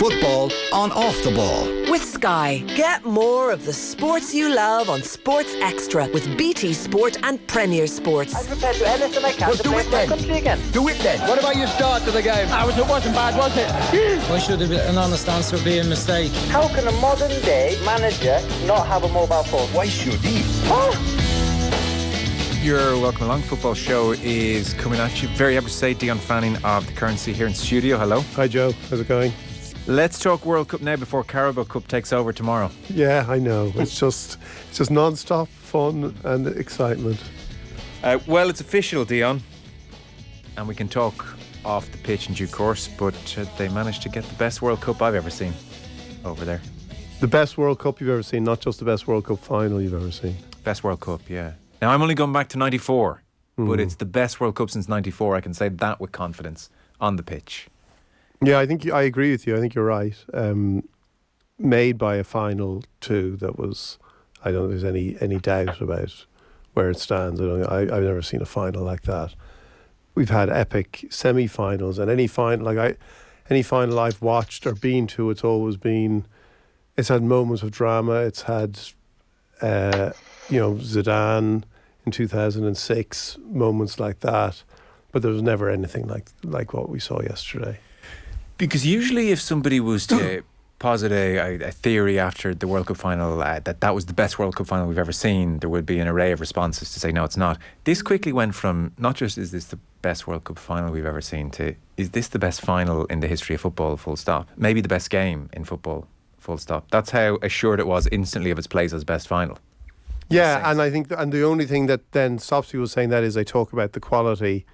Football on Off the Ball. With Sky, get more of the sports you love on Sports Extra with BT Sport and Premier Sports. I'm prepared to do anything I can Well, to do it then. country again. Do it then. What about your start to the game? I was, it wasn't bad, was it? Why should an honest answer be a mistake? How can a modern day manager not have a mobile phone? Why should he? Ah! Your Welcome Along football show is coming at you. Very happy to say Dion Fanning of the Currency here in studio. Hello. Hi Joe, how's it going? Let's talk World Cup now before Carabao Cup takes over tomorrow. Yeah, I know. It's just it's just non-stop fun and excitement. Uh, well, it's official, Dion, and we can talk off the pitch in due course. But uh, they managed to get the best World Cup I've ever seen over there. The best World Cup you've ever seen, not just the best World Cup final you've ever seen. Best World Cup, yeah. Now I'm only going back to '94, but it's the best World Cup since '94. I can say that with confidence on the pitch. Yeah, I think you- I agree with you. I think you're right. Um, made by a final two that was, I don't think there's any any doubt about where it stands. I don't, I, I've never seen a final like that. We've had epic semi-finals, and any final like I, any final I've watched or been to, it's always been, it's had moments of drama. It's had, uh, you know, Zidane in two thousand and six, moments like that, but there was never anything like like what we saw yesterday. Because usually, if somebody was to posit a, a, theory after the World Cup final uh, that that was the best World Cup final we've ever seen, there would be an array of responses to say no, it's not. This quickly went from not just is this the best World Cup final we've ever seen to is this the best final in the history of football? Full stop. Maybe the best game in football. Full stop. That's how assured it was instantly of its place as best final. Yeah, and I think, and the only thing that then stops people saying that is they talk about the quality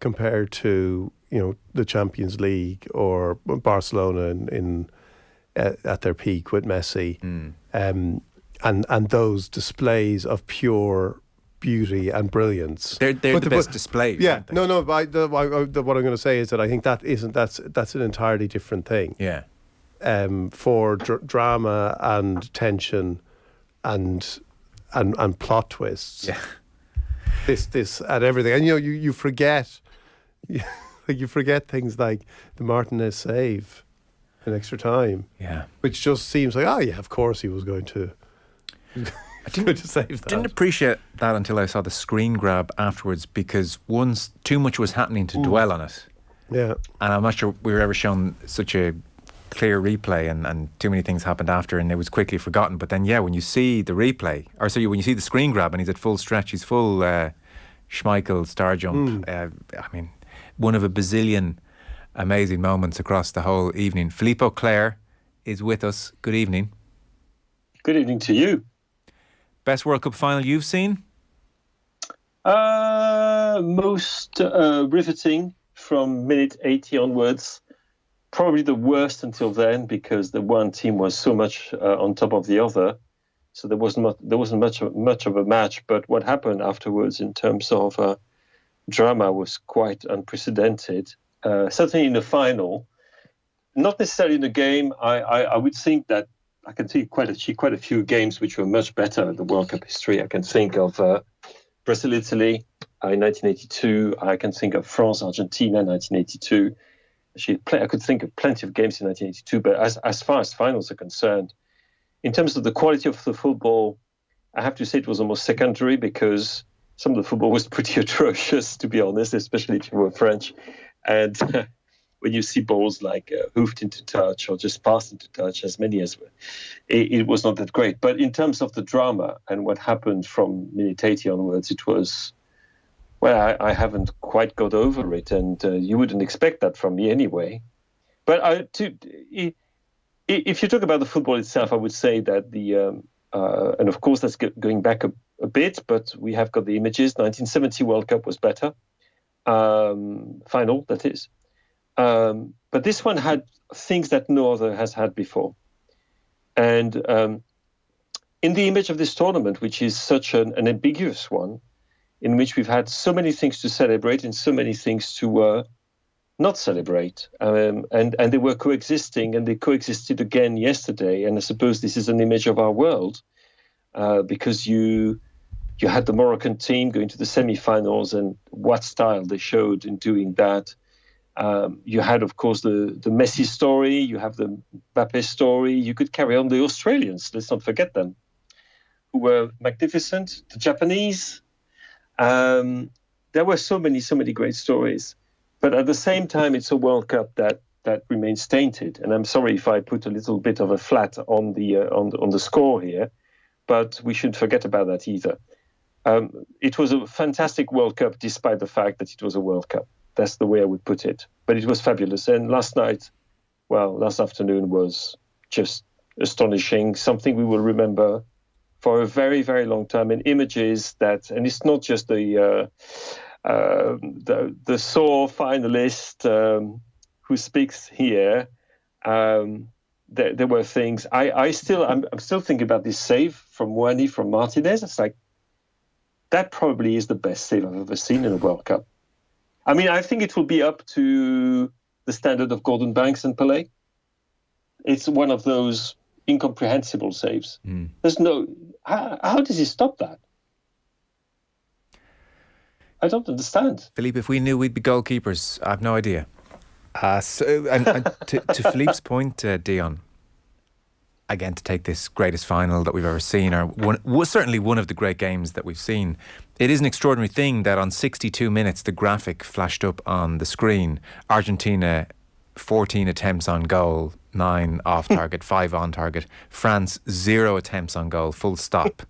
compared to you know the Champions League or Barcelona in, in uh, at their peak with Messi, um, and and those displays of pure beauty and brilliance. They're, they're But the the- best but- displays. Yeah, no, no. But I, the, I, the, what I'm going to say is that I think that isn't that's that's an entirely different thing. Yeah. um, for dr- drama and tension and and and plot twists. Yeah. This this and everything, and you know you you forget, like you forget things like the Martinez save in extra time, Yeah. which just seems like oh yeah, of course he was going to. I didn't, to save that. didn't appreciate that until I saw the screen grab afterwards because once too much was happening to dwell on it. yeah, And I'm not sure we were ever shown such a clear replay and, and too many things happened after and it was quickly forgotten. But then, yeah, when you see the replay, or sorry, when you see the screen grab and he's at full stretch, he's full uh, Schmeichel star jump. Uh, I mean, one of a bazillion amazing moments across the whole evening. Philippe Auclair is with us. Good evening. Good evening to you. Best World Cup final you've seen? Uh, most uh, riveting from minute 80 onwards. Probably the worst until then because the one team was so much uh, on top of the other. So there wasn't much, there wasn't much of, much of a match. But what happened afterwards in terms of uh, drama was quite unprecedented. Uh, certainly in the final, not necessarily in the game. I, I, I would think that I can see quite a quite a few games which were much better in the World Cup history. I can think of uh, Brazil Italy uh, in 1982. I can think of France Argentina 1982. Actually, I could think of plenty of games in 1982. But as as far as finals are concerned, in terms of the quality of the football, I have to say it was almost secondary because some of the football was pretty atrocious, to be honest, especially if you were French. And when you see balls like uh, hoofed into touch or just passed into touch, as many as were, it, it was not that great. But in terms of the drama and what happened from minute 80 onwards, it was, well, I, I haven't quite got over it. And uh, you wouldn't expect that from me anyway. But I, to, if you talk about the football itself, I would say that the, um, uh, and of course that's going back a, a bit, but we have got the images. 1970 World Cup was better, um, final that is. Um, but this one had things that no other has had before. And um, in the image of this tournament, which is such an, an ambiguous one, in which we've had so many things to celebrate and so many things to uh, not celebrate, um, and and they were coexisting, and they coexisted again yesterday. And I suppose this is an image of our world, uh, because you you had the Moroccan team going to the semi-finals, and what style they showed in doing that. Um, you had, of course, the, the Messi story, you have the Mbappe story. You could carry on the Australians, let's not forget them, who were magnificent. The Japanese. Um, there were so many, so many great stories. But at the same time, it's a World Cup that that remains tainted. And I'm sorry if I put a little bit of a flat on the uh, on on the score here, but we shouldn't forget about that either. Um, it was a fantastic World Cup, despite the fact that it was a World Cup. That's the way I would put it. But it was fabulous. And last night, well, last afternoon was just astonishing. Something we will remember for a very, very long time. And images that, and it's not just the uh, uh, the the sore finalist um, who speaks here. Um, there, there, were things I, I still I'm, I'm still thinking about this save from Muani from Martinez. It's like that probably is the best save I've ever seen in a World Cup. I mean, I think it will be up to the standard of Gordon Banks and Pelé. It's one of those incomprehensible saves. Mm. There's no how, how does he stop that? I don't understand. Philippe, if we knew we'd be goalkeepers, I have no idea. Uh, so, and, and to, to, Philippe's point, uh, Dion, again, to take this greatest final that we've ever seen, or one, was certainly one of the great games that we've seen, it is an extraordinary thing that on 62 minutes, the graphic flashed up on the screen. Argentina, 14 attempts on goal, nine off target, five on target. France, zero attempts on goal, full stop.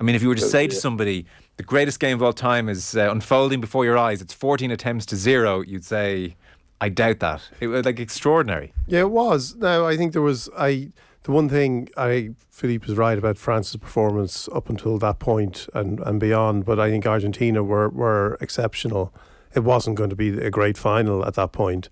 I mean, if you were to say to somebody, the greatest game of all time is uh, unfolding before your eyes, it's 14 attempts to zero, you'd say, I doubt that. It was like extraordinary. Yeah, it was. Now, I think there was, I the one thing I Philippe was right about France's performance up until that point and, and beyond, but I think Argentina were were exceptional. It wasn't going to be a great final at that point.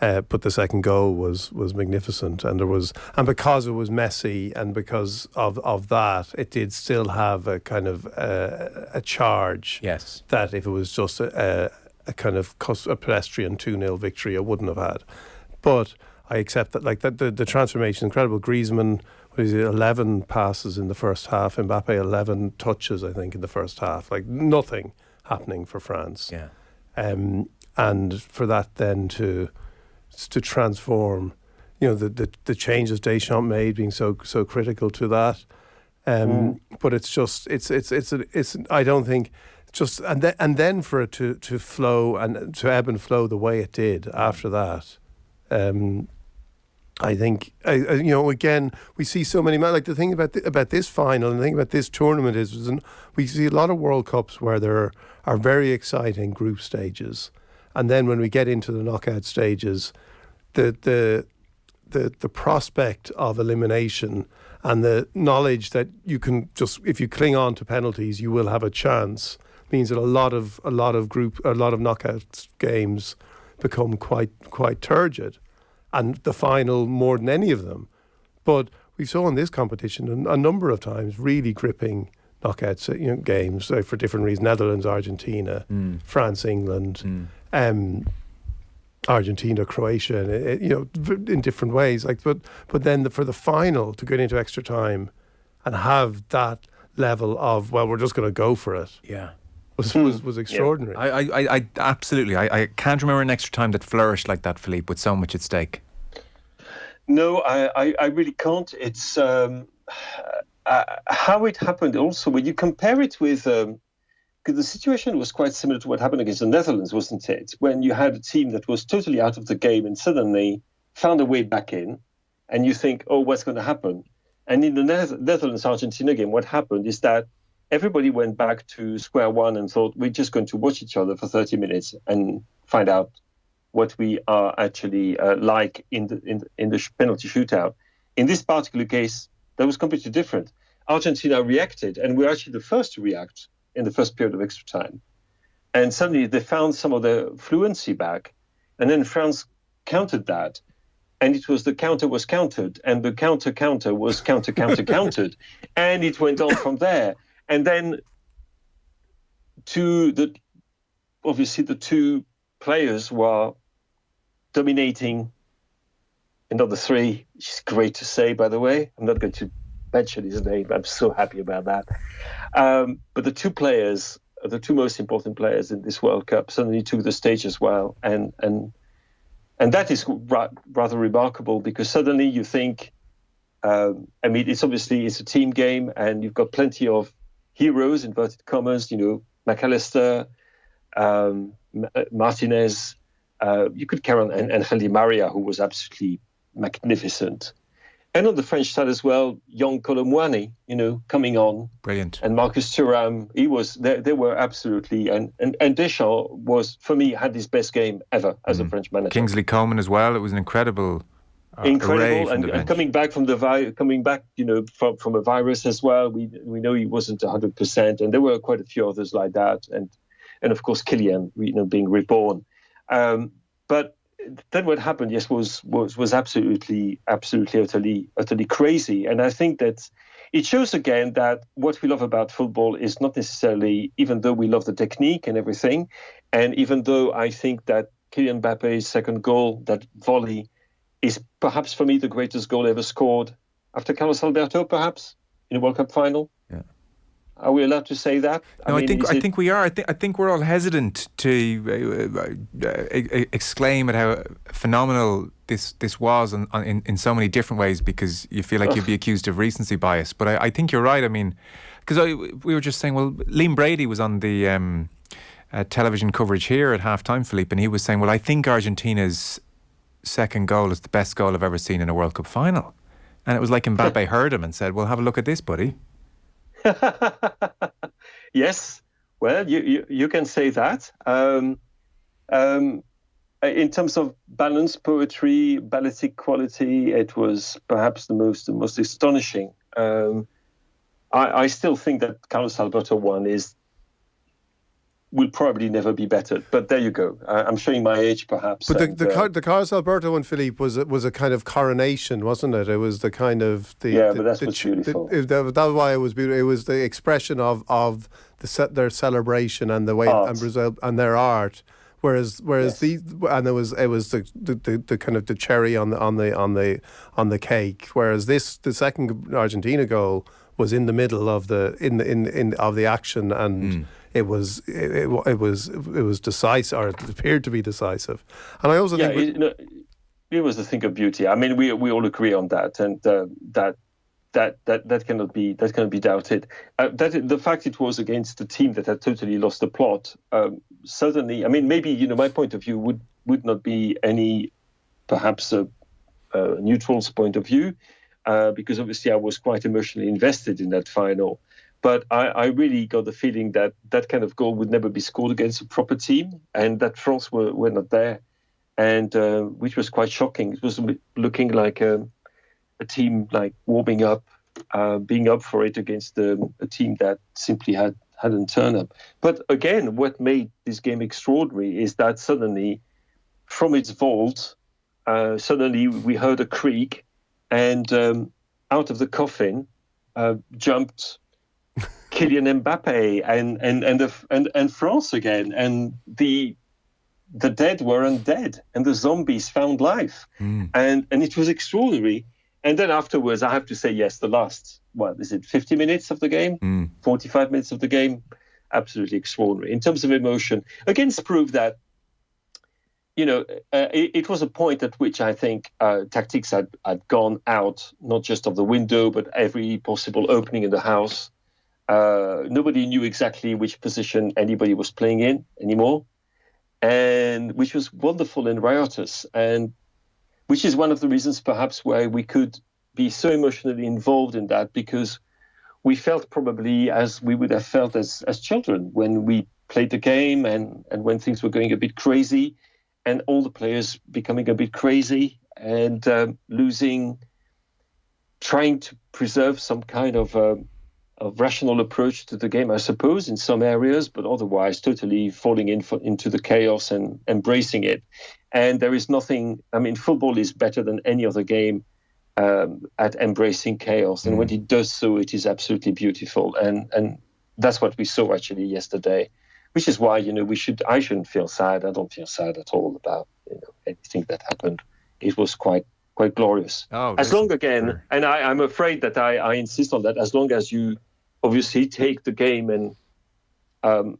Uh, but the second goal was was magnificent, and there was, and because it was messy, and because of of that, it did still have a kind of uh, a charge. Yes, that if it was just a, a, a kind of a pedestrian two 0 victory, it wouldn't have had. But I accept that. Like that, the, the transformation, incredible. Griezmann, what is it, eleven passes in the first half. Mbappe, eleven touches, I think, in the first half. Like nothing happening for France. Yeah. Um, and for that then to to transform, you know, the the, the changes Deschamps made being so so critical to that. Um, mm. But it's just it's it's it's it's I don't think just and then and then for it to to flow and to ebb and flow the way it did after that. Um, I think I, you know again we see so many like the thing about about this final and the thing about this tournament is, is we see a lot of World Cups where there are very exciting group stages, and then when we get into the knockout stages, the the the the prospect of elimination and the knowledge that you can just if you cling on to penalties you will have a chance means that a lot of a lot of group a lot of knockout games become quite quite turgid and the final more than any of them. But we saw in this competition a, a number of times really gripping knockouts, you know, games uh, for different reasons: Netherlands, Argentina, mm. France, England, mm. um, Argentina, Croatia, and, uh, you know, in different ways. Like, but but then the, for the final to get into extra time and have that level of well, we're just going to go for it. Yeah was was, was extraordinary. Yeah. I, I, I absolutely. I, I can't remember an extra time that flourished like that, Philippe, with so much at stake. No, I, I, I really can't. It's um, uh, how it happened. Also, when you compare it with, because um, the situation was quite similar to what happened against the Netherlands, wasn't it? When you had a team that was totally out of the game and suddenly found a way back in, and you think, oh, what's going to happen? And in the Netherlands Argentina game, what happened is that everybody went back to square one and thought we're just going to watch each other for 30 minutes and find out what we are actually uh, like in the, in the in the penalty shootout. In this particular case, that was completely different. Argentina reacted, and we were actually the first to react in the first period of extra time. And suddenly they found some of the fluency back, and then France countered that, and it was the counter was countered, and the counter counter was counter counter countered, and it went on from there and then to the obviously the two players were dominating another three, which is great to say, by the way. I'm not going to mention his name. I'm so happy about that. Um, but the two players, the two most important players in this World Cup, suddenly took the stage as well, and and and that is ra- rather remarkable because suddenly you think, um, I mean, it's obviously it's a team game, and you've got plenty of heroes, inverted commas, you know, Mac Allister, um, uh, Martinez. Uh, you could carry on, and, and Angel Di Maria, who was absolutely magnificent. And on the French side as well, young Kolo Muani, you know, coming on. Brilliant. And Marcus Thuram, he was, they, they were absolutely, and, and, and Deschamps was, for me, had his best game ever as Mm. a French manager. Kingsley Coman as well. It was an incredible, Incredible, and, and coming back from the vi- coming back, you know, from, from a virus as well. We we know he wasn't hundred percent, and there were quite a few others like that, and and of course Kylian, you know, being reborn. Um, but then what happened, yes, was was was absolutely, absolutely, utterly, utterly crazy. And I think that it shows again that what we love about football is not necessarily, even though we love the technique and everything, and even though I think that Kylian Mbappe's second goal, that volley, is perhaps for me the greatest goal ever scored after Carlos Alberto, perhaps in a World Cup final. Yeah. Are we allowed to say that? No, I, mean, think I it- think we are. I think I think we're all hesitant to uh, uh, uh, exclaim at how phenomenal this this was on, on, in in so many different ways because you feel like you'd be accused of recency bias. But I, I think you're right. I mean, because we were just saying, well, Liam Brady was on the um, uh, television coverage here at halftime, Philippe, and he was saying, well, I think Argentina's second goal is the best goal I've ever seen in a World Cup final. And it was like Mbappe heard him and said, well, have a look at this, buddy. yes, well, you, you, you can say that. Um, um, in terms of balance, poetry, balletic quality, it was perhaps the most the most astonishing. Um, I, I still think that Carlos Alberto one is will probably never be bettered. But there you go. I, I'm showing my age, perhaps. But the and, the, uh, Car- the Carlos Alberto one, Philippe, was a- was a kind of coronation, wasn't it? It was the kind of the Yeah, the, but that's the, what's ch- beautiful. The, it- that, that was why it was beautiful. It was the expression of of the ce- their celebration and the way Art. and Brazil and their art. Whereas whereas Yes. the and it was it was the, the, the, the kind of the cherry on the on the on the on the cake. Whereas this the second Argentina goal was in the middle of the in the in, in of the action and. It was it, it, it was it was decisive, or it appeared to be decisive, and I also yeah, think it, no, it was a thing of beauty. I mean, we we all agree on that, and uh, that that that that cannot be that cannot be doubted. Uh, that the fact it was against a team that had totally lost the plot. Um, certainly, I mean, maybe you know my point of view would would not be any perhaps a, a neutral's point of view, uh, because obviously I was quite emotionally invested in that final. But I, I really got the feeling that that kind of goal would never be scored against a proper team, and that France were, were not there, and uh, which was quite shocking. It was looking like a, a team like warming up, uh, being up for it against um, a team that simply had hadn't turned up. But again, what made this game extraordinary is that suddenly, from its vault, uh, suddenly we heard a creak, and um, out of the coffin uh, jumped Kylian Mbappe and and and, the, and and France again, and the the dead were undead, and the zombies found life, Mm. and and it was extraordinary. And then afterwards, I have to say yes, the last what is it, 50 minutes of the game, Mm. 45 minutes of the game, absolutely extraordinary in terms of emotion. Against proof that. You know, uh, it, it was a point at which I think uh, tactics had, had gone out, not just of the window, but every possible opening in the house. Uh, nobody knew exactly which position anybody was playing in anymore, and which was wonderful and riotous, and which is one of the reasons perhaps why we could be so emotionally involved in that because we felt probably as we would have felt as as children when we played the game and and when things were going a bit crazy, and all the players becoming a bit crazy and um, losing, trying to preserve some kind of. Um, a rational approach to the game, I suppose, in some areas, but otherwise totally falling in for, into the chaos and embracing it. And there is nothing. I mean, football is better than any other game um, at embracing chaos, and when it does so, it is absolutely beautiful. And and that's what we saw actually yesterday, which is why you know we should. I shouldn't feel sad. I don't feel sad at all about you know anything that happened. It was quite quite glorious Oh, as long again, and I, I'm afraid that I, I insist on that. As long as you obviously take the game and um,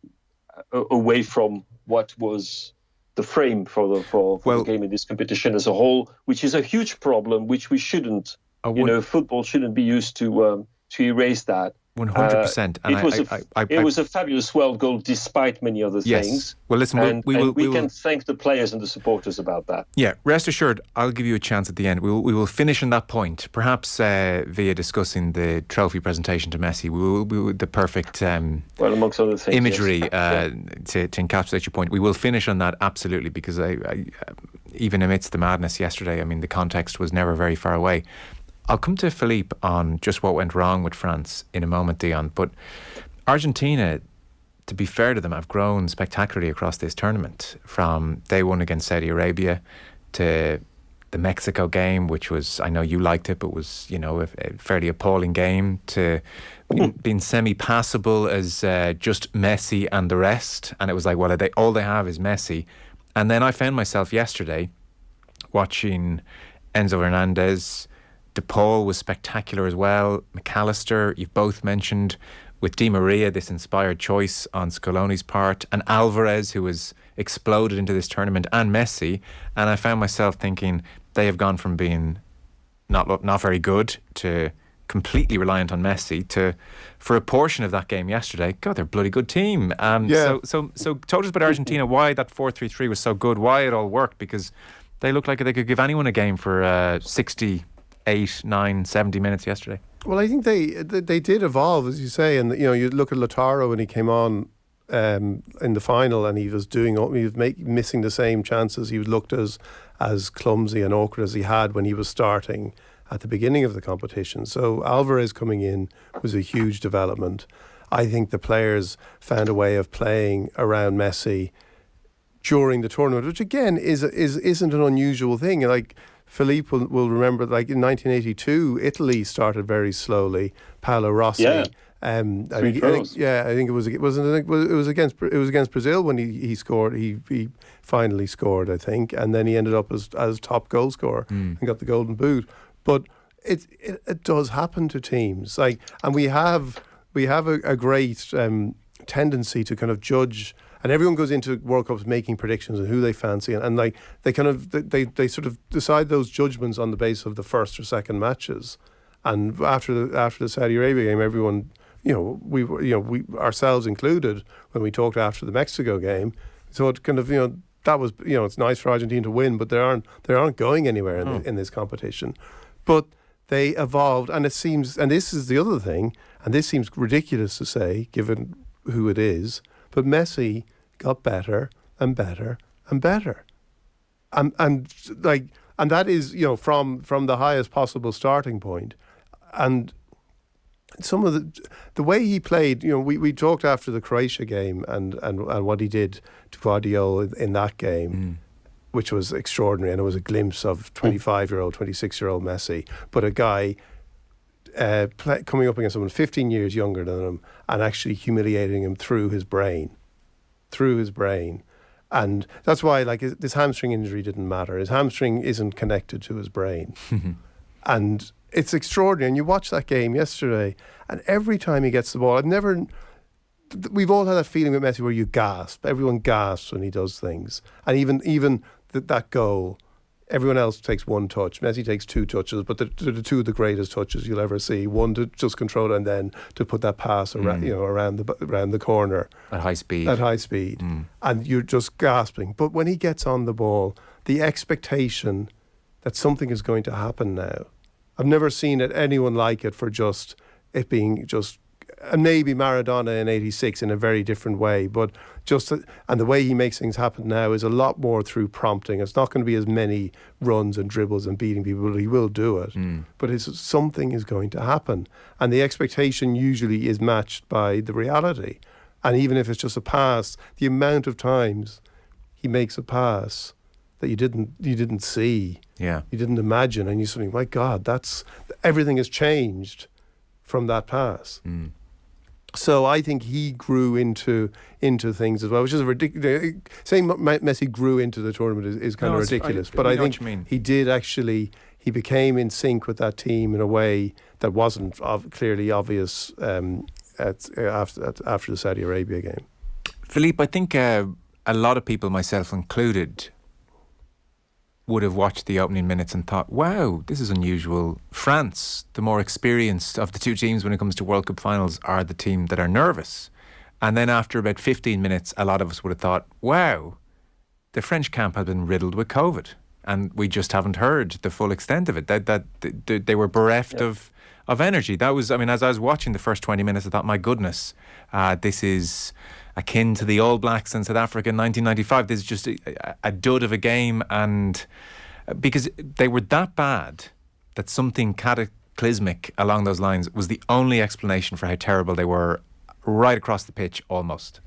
away from what was the frame for the for, for Well- the game in this competition as a whole, which is a huge problem, which we shouldn't. You know, football shouldn't be used to um, to erase that. One hundred percent. Uh, it was a it was a fabulous world goal, despite many other Yes. things. Well, listen, and, we and will- we, we will- can thank the players and the supporters about that. Yeah, rest assured, I'll give you a chance at the end. We will, we will finish on that point, perhaps uh, via discussing the trophy presentation to Messi. We will, we will the perfect um, Well, amongst other things, imagery yes. uh, to, to encapsulate your point. We will finish on that absolutely because I, I, uh, even amidst the madness yesterday, I mean, the context was never very far away. I'll come to Philippe on just what went wrong with France in a moment, Dion. But Argentina, to be fair to them, have grown spectacularly across this tournament from day one against Saudi Arabia to the Mexico game, which was I know you liked it, but was you know a, a fairly appalling game. To being, being semi-passable as uh, just Messi and the rest, and it was like, well, they all they have is Messi. And then I found myself yesterday watching Enzo Hernandez. De Paul was spectacular as well. Mac Allister, you've both mentioned. With Di Maria, this inspired choice on Scaloni's part, and Alvarez, who has exploded into this tournament, and Messi. And I found myself thinking they have gone from being not not very good to completely reliant on Messi to for a portion of that game yesterday. God, they're a bloody good team. Um, Yeah. So so so talk to us about Argentina. Why that four three three was so good. Why it all worked because they looked like they could give anyone a game for uh, 68, 9, 70 minutes yesterday. Well, I think they they they did evolve, as you say, and you know you look at Lautaro when he came on um, in the final, and he was doing he was make, missing the same chances. He looked as as clumsy and awkward as he had when he was starting at the beginning of the competition. So Alvarez coming in was a huge development. I think the players found a way of playing around Messi during the tournament, which again is is isn't an unusual thing. Like Philippe will, will remember, like in 1982, Italy started very slowly. Paolo Rossi. Yeah. Um, I Three think, I think- yeah, I think it was it wasn't it was it was against it was against Brazil when he, he scored he he finally scored I think and then he ended up as as top goal scorer and got the golden boot. But it, it it does happen to teams like and we have we have a, a great um, tendency to kind of judge and everyone goes into World Cups making predictions and who they fancy and, and like they kind of they, they, sort of decide those judgments on the basis of the first or second matches. And after the after the Saudi Arabia game everyone you know we were you know we ourselves included when we talked after the Mexico game so it kind of you know that was you know it's nice for Argentina to win but they aren't they aren't going anywhere in, the, hmm. in this competition. But they evolved and it seems and this is the other thing and this seems ridiculous to say given who it is but Messi got better and better and better. And and like and that is you know from from the highest possible starting point. and some of the the way he played you know we, we talked after the Croatia game and, and and what he did to Gvardiol in, that game which was extraordinary. And it was a glimpse of 25 year old 26 year old Messi. But a guy uh, play, coming up against someone 15 years younger than him and actually humiliating him through his brain through his brain. And that's why, like, this hamstring injury didn't matter. His hamstring isn't connected to his brain. and it's extraordinary. And you watch that game yesterday, and every time he gets the ball, I've never. We've all had that feeling with Messi where you gasp. Everyone gasps when he does things, and even even th- that goal, everyone else takes one touch. Messi takes two touches, but the, the, the two of the greatest touches you'll ever see. One to just control it, and then to put that pass around, mm. you know, around the around the corner At high speed. at high speed, mm. and you're just gasping. But when he gets on the ball, the expectation that something is going to happen now, I've never seen it anyone like it for just it being just. And maybe Maradona in '86 in a very different way, but just and the way he makes things happen now is a lot more through prompting. It's not going to be as many runs and dribbles and beating people. But he will do it, mm. but it's, something is going to happen, and the expectation usually is matched by the reality. And even if it's just a pass, the amount of times he makes a pass that you didn't you didn't see, yeah. you didn't imagine, and you suddenly, my God, that's everything has changed from that pass. Mm. So I think he grew into into things as well, which is a ridiculous. Saying Messi grew into the tournament is, is kind No, of I- ridiculous, I but I, what think he did actually. He became in sync with that team in a way that wasn't ov- clearly obvious um, at, after at, after the Saudi Arabia game. Philippe, I think uh, a lot of people, myself included, would have watched the opening minutes and thought, wow, this is unusual. France, the more experienced of the two teams when it comes to World Cup finals, are the team that are nervous. And then after about 15 minutes, a lot of us would have thought, wow, the French camp has been riddled with COVID. And we just haven't heard the full extent of it. That, that, they were bereft yeah. of, of energy. That was, I mean, as I was watching the first 20 minutes, I thought, my goodness, uh, this is akin to the All Blacks in South Africa in 1995. This is just a, a dud of a game. And uh, because they were that bad that something cataclysmic along those lines was the only explanation for how terrible they were right across the pitch almost.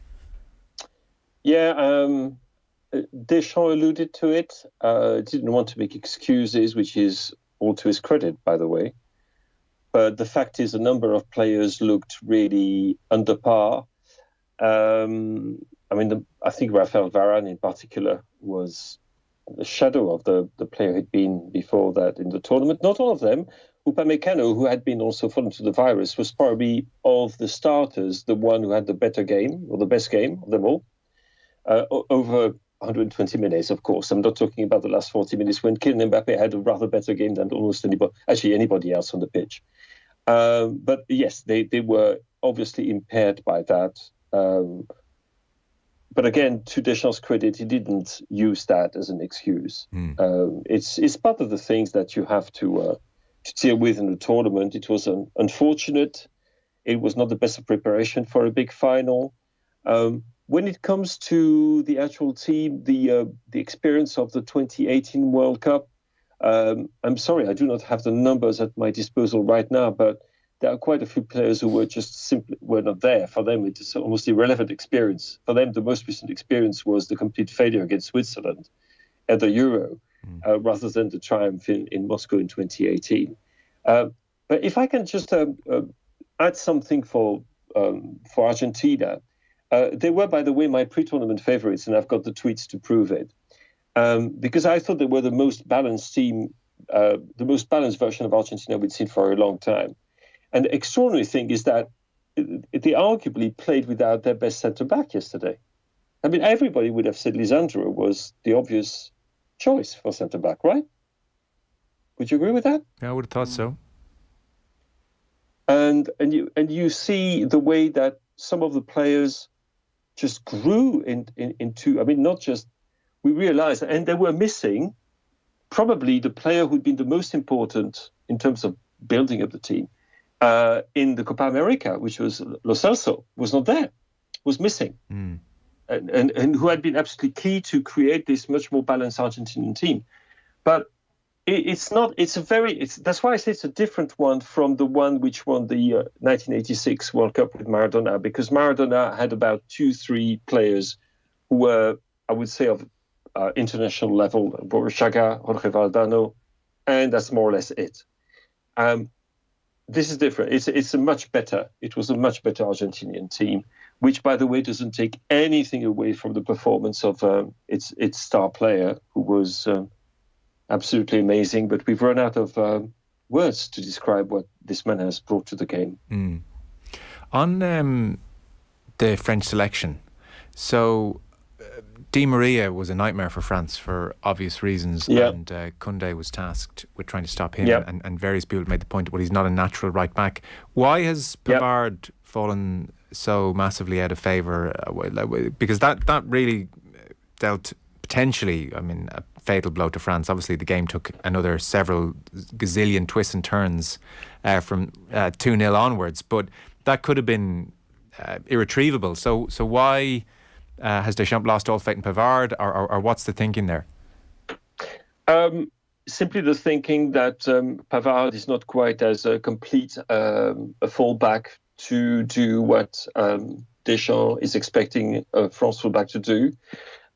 Yeah, um, Deschamps alluded to it. Uh, didn't want to make excuses, which is all to his credit, by the way. But the fact is, a number of players looked really under par. Um, I mean, the, I think Rafael Varane in particular was the shadow of the, the player he'd been before that in the tournament. Not all of them, Upamecano, who had been also fallen to the virus, was probably of the starters the one who had the better game or the best game of them all. Uh, over 120 minutes, of course. I'm not talking about the last 40 minutes when Kylian Mbappe had a rather better game than almost anybody, actually anybody else on the pitch. Um, but yes, they, they were obviously impaired by that. Um, but again, to Deschamps' credit, he didn't use that as an excuse. Mm. Um, it's it's part of the things that you have to uh, to deal with in the tournament. It was an unfortunate. It was not the best preparation for a big final. Um, when it comes to the actual team, the uh, the experience of the 2018 World Cup, um, I'm sorry, I do not have the numbers at my disposal right now, but there are quite a few players who were just simply were not there. For them, it is almost irrelevant experience. For them, the most recent experience was the complete failure against Switzerland at the Euro mm. uh, rather than the triumph in, in Moscow in 2018. Uh, but if I can just um, uh, add something for um, for Argentina, uh, they were, by the way, my pre-tournament favorites, and I've got the tweets to prove it. Um, because I thought they were the most balanced team, uh, the most balanced version of Argentina we'd seen for a long time. And the extraordinary thing is that they arguably played without their best centre back yesterday. I mean, everybody would have said Lisandro was the obvious choice for centre back, right? Would you agree with that? Yeah, I would have thought so. And and you and you see the way that some of the players just grew in, in, into. I mean, not just we realized, and they were missing probably the player who'd been the most important in terms of building up the team uh, in the Copa America, which was Lo Celso, was not there, was missing. Mm. And, and, and who had been absolutely key to create this much more balanced Argentinian team. But it's not it's a very it's that's why i say it's a different one from the one which won the uh, 1986 world cup with maradona because maradona had about two three players who were i would say of uh, international level Burruchaga, jorge valdano and that's more or less it um, this is different it's it's a much better it was a much better argentinian team which by the way doesn't take anything away from the performance of um, its its star player who was um, absolutely amazing. But we've run out of um, words to describe what this man has brought to the game. Mm. On um, the French selection, so Di Maria was a nightmare for France for obvious reasons, yep. and uh, Koundé was tasked with trying to stop him. Yep. And, and, various people made the point, well, he's not a natural right back. Why has Pavard yep. fallen so massively out of favour? Uh, because that that really dealt potentially, I mean, a fatal blow to France. Obviously, the game took another several gazillion twists and turns uh, from uh, 2 uh, 0 onwards, but that could have been uh, irretrievable. So, so why uh, has Deschamps lost all faith in Pavard, or, or, or what's the thinking there? Um, simply the thinking that um, Pavard is not quite as a complete um, a fullback to do what um, Deschamps is expecting a France fullback to do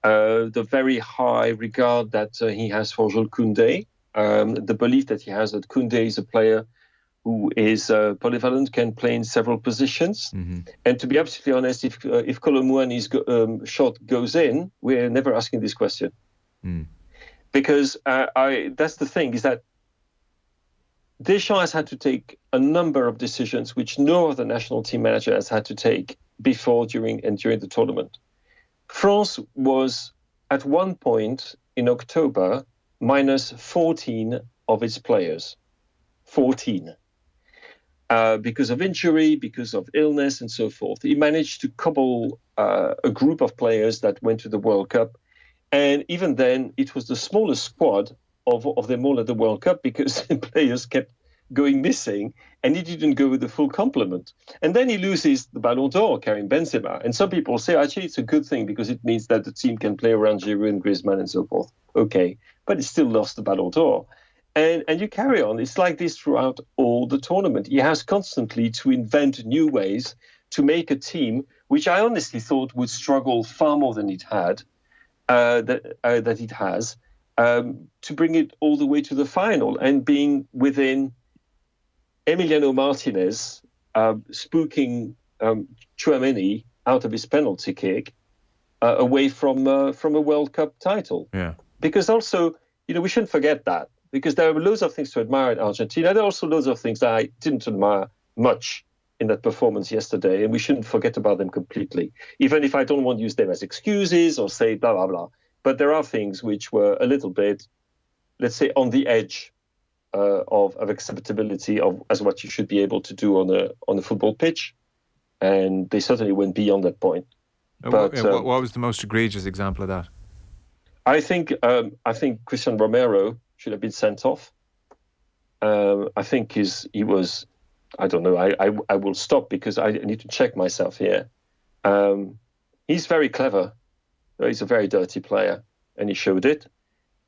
uh, the very high regard that uh, he has for Jules Koundé, um, the belief that he has that Koundé is a player who is uh, polyvalent, can play in several positions. Mm-hmm. And to be absolutely honest, if uh, if Kolo Muani's go, um, shot goes in, we're never asking this question. Mm. Because uh, I that's the thing is that Deschamps has had to take a number of decisions which no other national team manager has had to take before, during, and during the tournament France was at one point in October minus 14 of its players. 14. Uh, because of injury, because of illness, and so forth. He managed to cobble uh, a group of players that went to the World Cup. And even then, it was the smallest squad of, of them all at the World Cup because players kept going missing and he didn't go with the full complement. And then he loses the Ballon d'Or, Karim Benzema. And some people say, actually, it's a good thing because it means that the team can play around Giroud and Griezmann and so forth. Okay. But he still lost the Ballon d'Or. And, and you carry on. It's like this throughout all the tournament. He has constantly to invent new ways to make a team, which I honestly thought would struggle far more than it had, uh, that, uh, that it has, um, to bring it all the way to the final and being within Emiliano Martinez uh, spooking um, Tchouameni out of his penalty kick uh, away from uh, from a World Cup title. Yeah. Because also, you know, we shouldn't forget that because there are loads of things to admire in Argentina. There are also loads of things that I didn't admire much in that performance yesterday, and we shouldn't forget about them completely. Even if I don't want to use them as excuses or say blah blah blah, but there are things which were a little bit, let's say, on the edge uh, of, of acceptability of as what you should be able to do on a on a football pitch, and they certainly went beyond that point. Uh, But, what, um, what was the most egregious example of that? I think um, I think Christian Romero should have been sent off. Um, I think his he was. I don't know. I, I I will stop because I need to check myself here. Um, he's very clever. He's a very dirty player, and he showed it.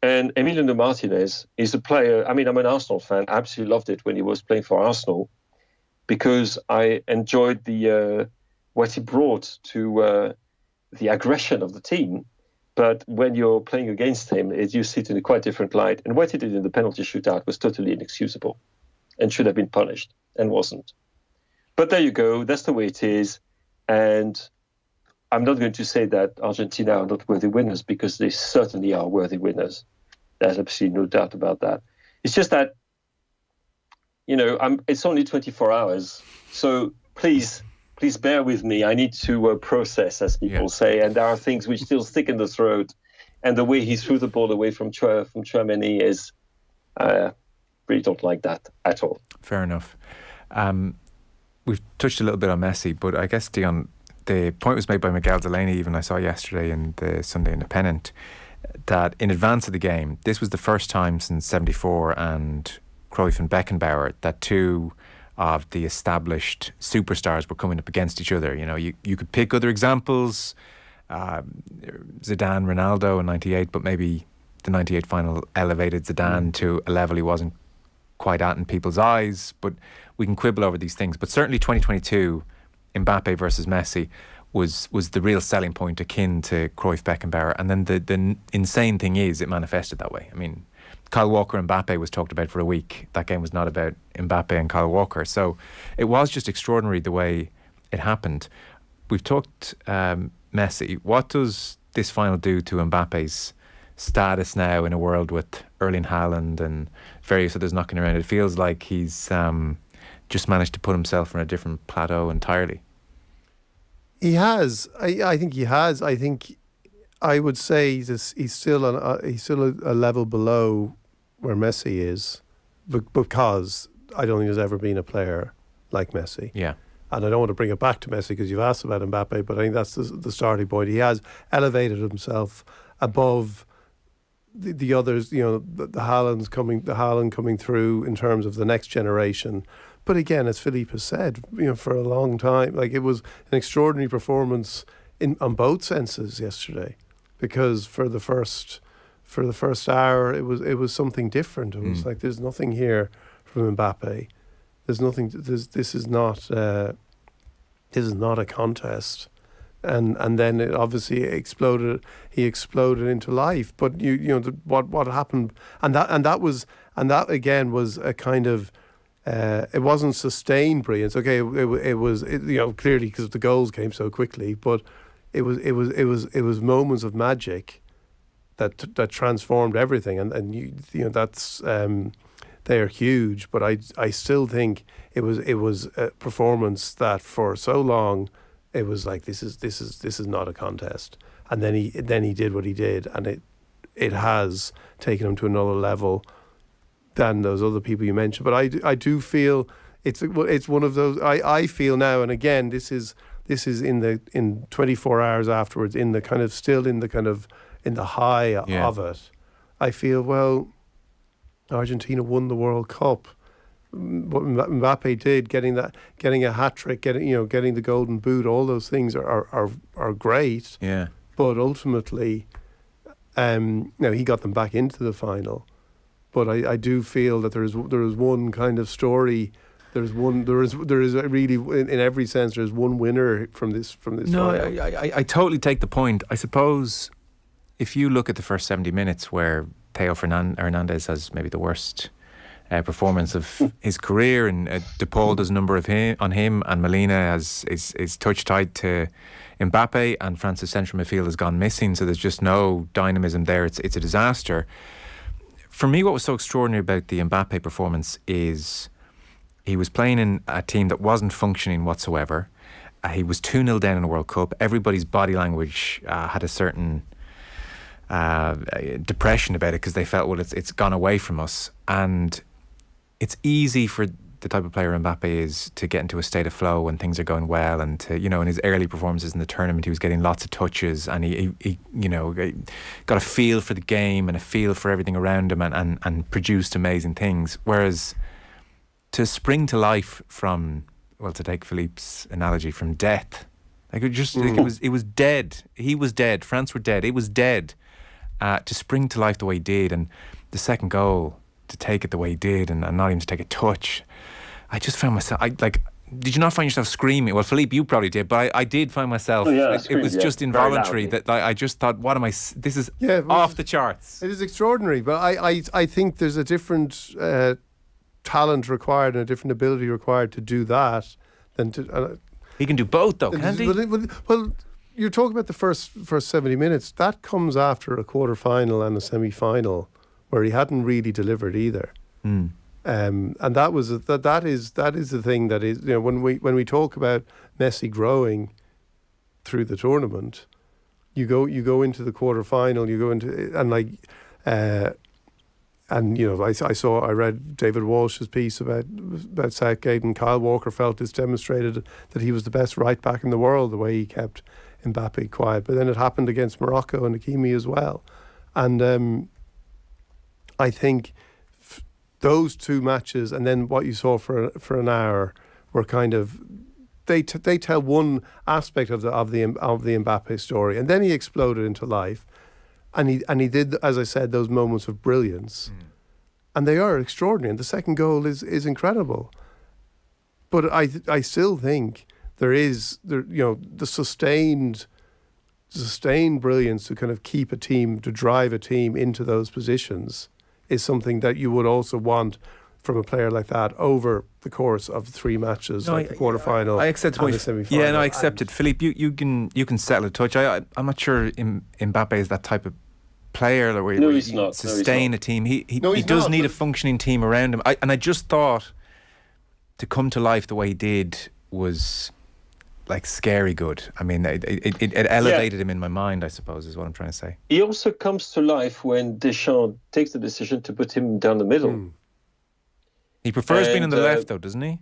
And Emiliano Martinez is a player. I mean, I'm an Arsenal fan. I absolutely loved it when he was playing for Arsenal because I enjoyed the uh, what he brought to uh, the aggression of the team. But when you're playing against him, it, you see it in a quite different light. And what he did in the penalty shootout was totally inexcusable and should have been punished and wasn't. But there you go. That's the way it is. And I'm not going to say that Argentina are not worthy winners because they certainly are worthy winners. There's absolutely no doubt about that. It's just that, you know, I'm, it's only 24 hours. So please, please bear with me. I need to uh, process, as people Yeah. say. And there are things which still stick in the throat. And the way he threw the ball away from, from Tchouameni is, uh, really don't like that at all. Fair enough. Um, we've touched a little bit on Messi, but I guess Dion, the point was made by Miguel Delaney. Even I saw yesterday in the Sunday Independent that in advance of the game, this was the first time since '74 and Cruyff and Beckenbauer that two of the established superstars were coming up against each other. You know, you you could pick other examples, um, Zidane, Ronaldo in '98, but maybe the '98 final elevated Zidane to a level he wasn't quite at in people's eyes, but we can quibble over these things. But certainly 2022, Mbappe versus Messi was was the real selling point akin to Cruyff Beckenbauer. And then the, the insane thing is it manifested that way. I mean, Kyle Walker and Mbappe was talked about for a week. That game was not about Mbappe and Kyle Walker. So it was just extraordinary the way it happened. We've talked um, Messi. What does this final do to Mbappe's status now in a world with Erling Haaland and various others knocking around? It feels like he's um, just managed to put himself on a different plateau entirely. He has. I, I think he has. I think I would say he's he's still on uh, he's still a, a level below where Messi is, but because I don't think there's ever been a player like Messi. Yeah. And I don't want to bring it back to Messi because you've asked about Mbappe, but I think that's the, the starting point. He has elevated himself above the, the others. You know, the, the Haaland's coming, the Haaland coming through in terms of the next generation. But again, as Philippe has said, you know, for a long time, like it was an extraordinary performance in on both senses yesterday, because for the first for the first hour, it was it was something different. It was Mm. like there's nothing here from Mbappe. There's nothing. There's, this is not. Uh, this is not a contest, and and then it obviously exploded. He exploded into life. But you you know the, what what happened, and that and that was and that again was a kind of. Uh, it wasn't sustained brilliance. Okay, it, it, it was it, you know clearly because the goals came so quickly, but it was it was it was it was moments of magic that that transformed everything, and and you you know that's um, they are huge. But I I still think it was it was a performance that for so long it was like this is this is this is not a contest, and then he then he did what he did, and it it has taken him to another level than those other people you mentioned. But I do, I do feel it's it's one of those I, I feel now, and again this is this is in the in 24 hours afterwards in the kind of still in the kind of in the high Yeah. of it. I feel well. Argentina won the World Cup. What Mba- Mbappe did, getting that, getting a hat trick, getting you know, getting the golden boot, all those things are are, are, are great. Yeah. But ultimately, um, know, he got them back into the final. But I, I do feel that there is there is one kind of story. There's one there is there is really in, in every sense there's one winner from this from this. No. I, I, I totally take the point. I suppose if you look at the first 70 minutes where Theo Hernandez has maybe the worst uh, performance of his career, and uh, De Paul does a number of him, on him, and Molina has is, is touch tied to Mbappe, and France's central midfield has gone missing, so there's just no dynamism there. It's, it's a disaster. For me, what was so extraordinary about the Mbappe performance is he was playing in a team that wasn't functioning whatsoever. Uh, he was 2 0 down in the World Cup. Everybody's body language uh, had a certain uh, depression about it because they felt, well, it's, it's gone away from us. And it's easy for the type of player Mbappe is to get into a state of flow when things are going well, and to you know in his early performances in the tournament, he was getting lots of touches, and he, he, he you know got a feel for the game and a feel for everything around him, and, and, and produced amazing things. Whereas to spring to life from well, to take Philippe's analogy, from death, like it just like it was it was dead. He was dead. France were dead. It was dead. Uh, to spring to life the way he did, and the second goal to take it the way he did, and, and not even to take a touch. I just found myself. I like. Did you not find yourself screaming? Well, Philippe, you probably did, but I, I did find myself. Oh, yeah, I it, it was yeah, just involuntary. That like, I just thought, what am I? s- This is Yeah, off the charts. It is extraordinary, but I, I, I think there's a different uh, talent required and a different ability required to do that than to. Uh, He can do both, though, can't he? well, well, well, you're talking about the first first 70 minutes. That comes after a quarter final and a semi final where he hadn't really delivered either. Mm. Um, and that was that. That is that is the thing that is you know when we when we talk about Messi growing through the tournament, you go you go into the quarter final, you go into and like, uh, and you know I, I saw I read David Walsh's piece about about Southgate and Kyle Walker felt it's demonstrated that he was the best right back in the world the way he kept Mbappe quiet. But then it happened against Morocco and Hakimi as well, and um, I think f- those two matches and then what you saw for for an hour were kind of they t- they tell one aspect of the of the of the Mbappe story, and then he exploded into life, and he and he did as I said those moments of brilliance, hmm. and they are extraordinary. And the second goal is is incredible, but I I still think there is there you know the sustained sustained brilliance to kind of keep a team to drive a team into those positions is something that you would also want from a player like that over the course of three matches, No, like I- the quarterfinal I accept and the semi-final. Yeah, no, I accept And- it. Philippe, you, you can you can settle a touch. I, I I'm not sure M- Mbappe is that type of player that where, No, where he's you not. No, he's sustain not. a team. He he, No, he does not, need a functioning team around him. I, and I just thought to come to life the way he did was like scary good. I mean, it, it, it, it elevated him in my mind. I suppose is what I'm trying to say. He also comes to life when Deschamps takes the decision to put him down the middle. Hmm. He prefers being on the uh, left, though, doesn't he?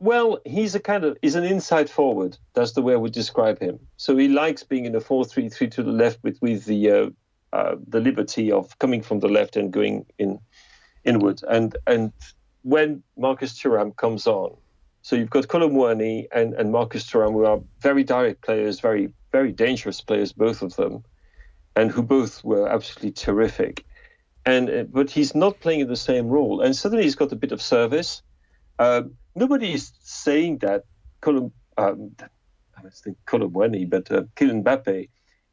Well, he's a kind of he's an inside forward. That's the way I would describe him. So he likes being in a four-three-three to the left with with the uh, uh, the liberty of coming from the left and going in inward. And and when Marcus Thuram comes on, so you've got Kolo Muani and and Marcus Thuram, who are very direct players, very very dangerous players, both of them, and who both were absolutely terrific. And uh, but he's not playing in the same role, and suddenly he's got a bit of service. Uh, nobody is saying that Colum, um, I thinking Kolo Muani, but uh, Kylian Mbappe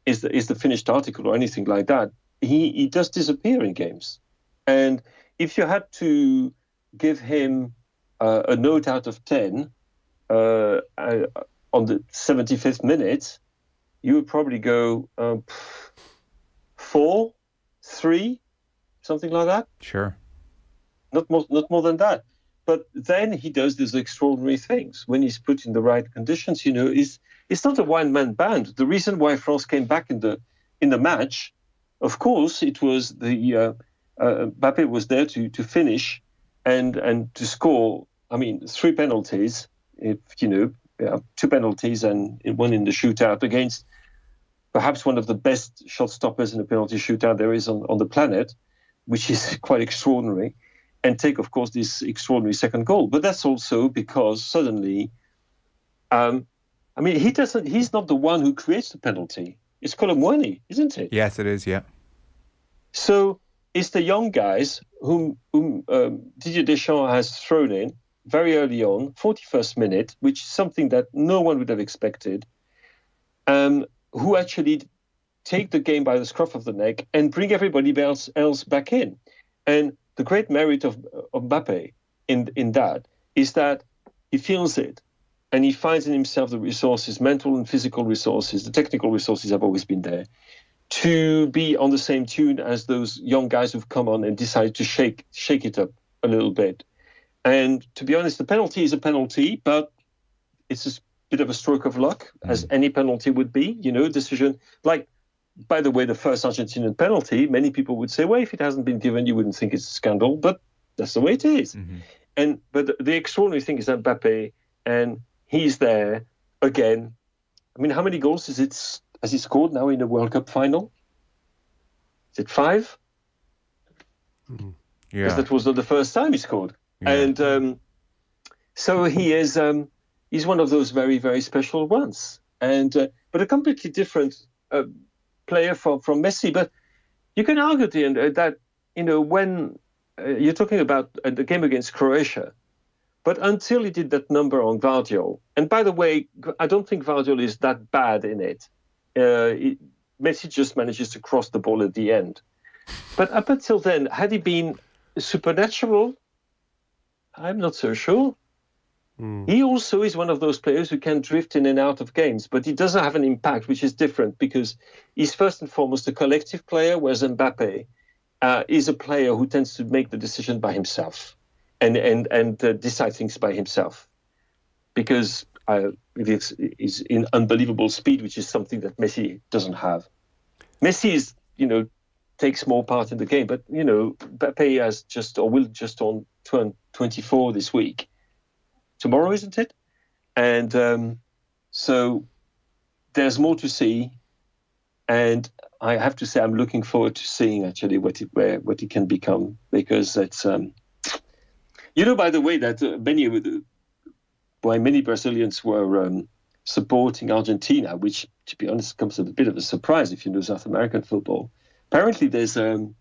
is the, is the finished article or anything like that. He he does disappear in games, and if you had to give him uh, a note out of ten uh, uh, on the 75th minute, you would probably go um, four, three, something like that Sure. not more, not more than that. but then he does these extraordinary things when he's put in the right conditions. You know, is it's not a one man band. The reason why France came back in the in the match, of course, it was the uh, uh, Mbappe was there to to finish and and to score. I mean, three penalties. If you know, yeah, two penalties and one in the shootout against perhaps one of the best shot stoppers in a penalty shootout there is on, on the planet, which is quite extraordinary, and take, of course, this extraordinary second goal. But that's also because suddenly, um, I mean, he doesn't. He's not the one who creates the penalty. It's Kolo Muani, isn't it? Yes, it is. Yeah. So it's the young guys whom, whom um, Didier Deschamps has thrown in very early on, 41st minute, which is something that no one would have expected, um, who actually take the game by the scruff of the neck and bring everybody else, else back in. And the great merit of, of Mbappe in, in that is that he feels it and he finds in himself the resources, mental and physical resources, the technical resources have always been there, to be on the same tune as those young guys who've come on and decided to shake shake it up a little bit. And to be honest, the penalty is a penalty, but it's a bit of a stroke of luck, mm. as any penalty would be. You know, decision like. By the way, the first Argentinian penalty, many people would say, well, if it hasn't been given, you wouldn't think it's a scandal, but that's the way it is. Mm-hmm. And but the, the extraordinary thing is that Mbappe, and he's there again. I mean, how many goals is it has he scored now in the World Cup final? Is it five? Yeah. Because that was not the first time he scored. Yeah. And um, so he is um, he's one of those very very special ones, and uh, but a completely different uh, player from from Messi. But you can argue at the uh, that you know when uh, you're talking about uh, the game against Croatia, but until he did that number on Gvardiol, and by the way, I don't think Gvardiol is that bad in it. Uh, it Messi just manages to cross the ball at the end. But up until then, had he been supernatural? I'm not so sure. He also is one of those players who can drift in and out of games, but he doesn't have an impact, which is different because he's first and foremost a collective player, whereas Mbappe uh, is a player who tends to make the decision by himself and and and uh, decide things by himself because uh, it is, in unbelievable speed, which is something that Messi doesn't have. Messi is, you know, takes more part in the game, but you know, Mbappe has just or will just on turn 24 this week, tomorrow, isn't it? And um, so there's more to see, and I have to say I'm looking forward to seeing actually what it where what it can become because it's. Um, you know, by the way, that uh, many why many Brazilians were um, supporting Argentina, which, to be honest, comes as a bit of a surprise if you know South American football. Apparently, there's um,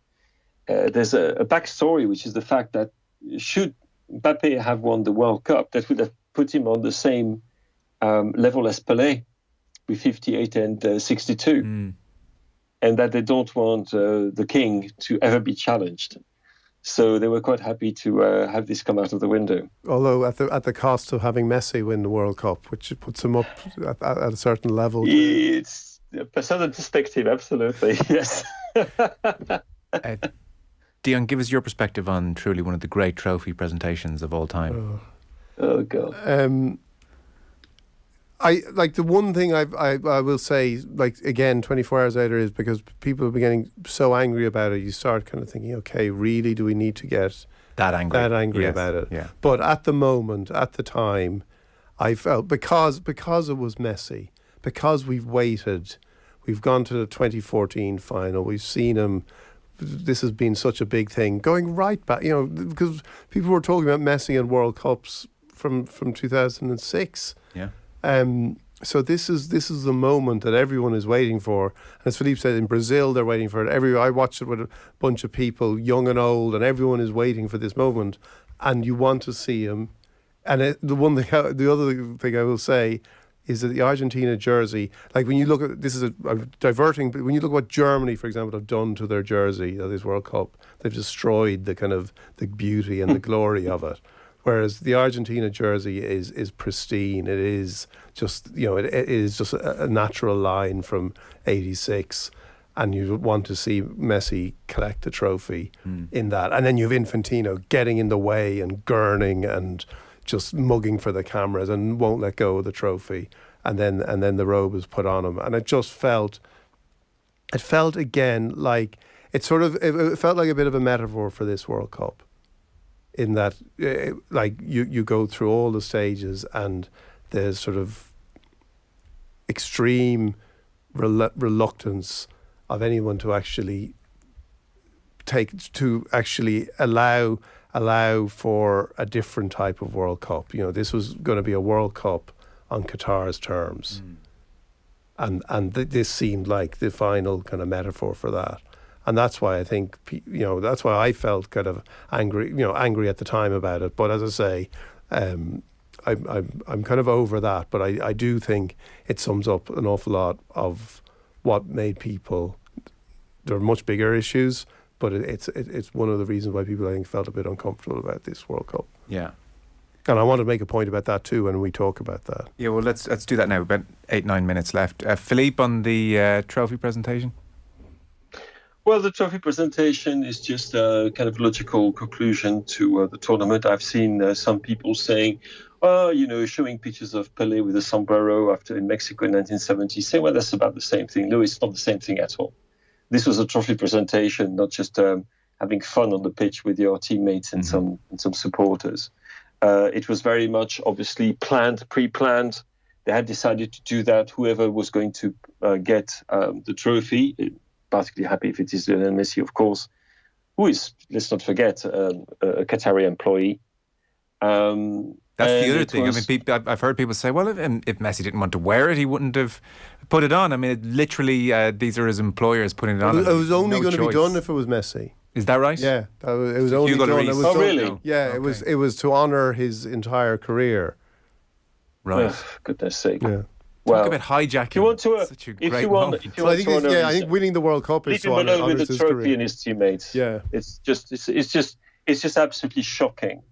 uh, there's a, a backstory, which is the fact that should Mbappe have won the World Cup, that would have put him on the same um, level as Pelé, with 58 and uh, 62, and that they don't want uh, the king to ever be challenged. So they were quite happy to uh, have this come out of the window. Although at the at the cost of having Messi win the World Cup, which puts him up at, at a certain level. It's a certain perspective, absolutely. Yes. Uh, Dion, give us your perspective on truly one of the great trophy presentations of all time. oh God. Um, I like the one thing I've, I I will say like again 24 hours later is because people have been getting so angry about it. You start kind of thinking, okay, really, do we need to get that angry, that angry Yes, about it? Yeah. But at the moment, at the time, I felt because because it was Messi, because we've waited, we've gone to the 2014 final, we've seen him. This has been such a big thing going right back, you know, because people were talking about Messi and World Cups from from 2006. Yeah. Um, so this is this is the moment that everyone is waiting for. And as Philippe said, in Brazil they're waiting for it. Every I watched it with a bunch of people, young and old, and everyone is waiting for this moment. And you want to see him. And it, the one thing, I- the other thing I will say is that the Argentina jersey, like when you look at this is a, I'm diverting, but when you look at what Germany, for example, have done to their jersey of this World Cup, they've destroyed the kind of the beauty and the glory of it. Whereas the Argentina jersey is is pristine. It is just you know it, it is just a, a natural line from '86, and you want to see Messi collect the trophy hmm. in that. And then you have Infantino getting in the way and gurning and just mugging for the cameras and won't let go of the trophy. And then and then the robe is put on him, and it just felt it felt again like it sort of it, it felt like a bit of a metaphor for this World Cup in that uh, like you you go through all the stages and there's sort of extreme rel- reluctance of anyone to actually take to actually allow allow for a different type of World Cup. You know, this was going to be a World Cup on Qatar's terms, and and th- this seemed like the final kind of metaphor for that. And that's why I think you know that's why I felt kind of angry, you know, angry at the time about it. But as I say, um, I'm I'm I'm kind of over that. But I, I do think it sums up an awful lot of what made people. There are much bigger issues, but it, it's it, it's one of the reasons why people I think felt a bit uncomfortable about this World Cup. Yeah. And I want to make a point about that too when we talk about that. Yeah, well, let's let's do that now. About eight nine minutes left. Uh, Philippe on the uh, trophy presentation. Well, the trophy presentation is just a kind of logical conclusion to uh, the tournament. I've seen uh, some people saying, oh, you know, showing pictures of Pele with a sombrero after in Mexico in 1970, saying, well, that's about the same thing. No, it's not the same thing at all. This was a trophy presentation, not just um, having fun on the pitch with your teammates and some and some supporters. Uh, it was very much obviously planned, pre-planned. They had decided to do that. Whoever was going to uh, get um, the trophy, particularly happy if it is Lionel Messi, of course, who is, let's not forget, um, a Qatari employee. Um, That's the other thing. was- I mean, peop I've I've heard people say, well, if, if Messi didn't want to wear it, he wouldn't have put it on. I mean, it, literally, uh, these are his employers putting it on. It was, it was only no going to be done if it was Messi. Is that right? Yeah, that was, it was only Hugo done. It was Oh, done- really? Yeah, it was. It was to honor his entire career. Right. Ugh, goodness sake. Yeah. Well, Talk about hijacking. if you want to, uh, Such a if great you want, moment. if you So I think, to it's, honor yeah, I think winning the World Cup is leave to alone with the trophy and his teammates. Yeah. it's just, it's, it's just, it's just absolutely shocking.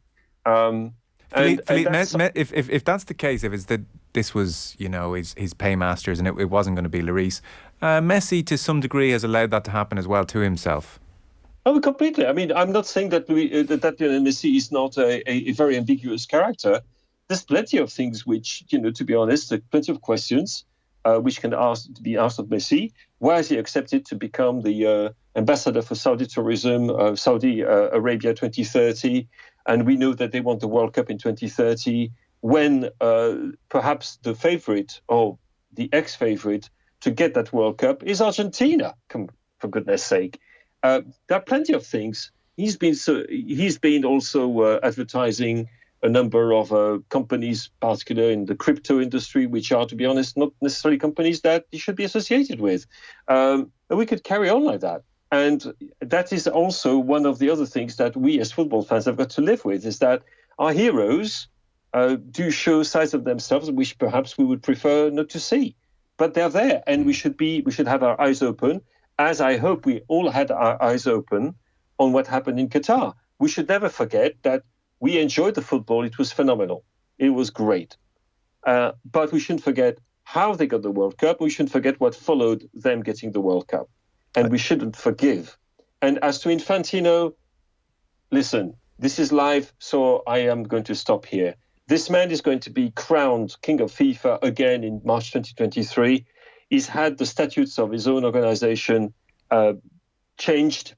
Um, Philippe, and- Philippe, and that's- Me- Me- if, if if that's the case, if it's that this was you know his his paymasters and it, it wasn't going to be Lloris, uh, Messi to some degree has allowed that to happen as well to himself. Oh, completely. I mean, I'm not saying that we, uh, that, that Lionel Messi is not a, a, a very ambiguous character. There's plenty of things which, you know, to be honest, plenty of questions uh, which can ask be asked of Messi. Why has he accepted to become the uh, ambassador for Saudi tourism, uh, Saudi uh, Arabia 2030? And we know that they want the World Cup in 2030 when uh, perhaps the favorite or the ex-favorite to get that World Cup is Argentina. For goodness sake. Uh, there are plenty of things. He's been so he's been also advertising a number of uh, companies, particularly in the crypto industry, which are, to be honest, not necessarily companies that you should be associated with. Um, and we could carry on like that. And that is also one of the other things that we as football fans have got to live with is that our heroes uh, do show sides of themselves which perhaps we would prefer not to see. But they're there, and we should be we should have our eyes open, as I hope we all had our eyes open on what happened in Qatar. We should never forget that we enjoyed the football; it was phenomenal, it was great. Uh, but we shouldn't forget how they got the World Cup. We shouldn't forget what followed them getting the World Cup, and we shouldn't forgive. And as to Infantino, listen, this is live, so I am going to stop here. This man is going to be crowned king of FIFA again in March 2023. He's had the statutes of his own organization uh, changed